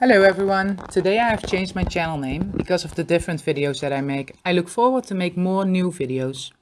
Hello everyone! Today I have changed my channel name because of the different videos that I make. I look forward to make more new videos.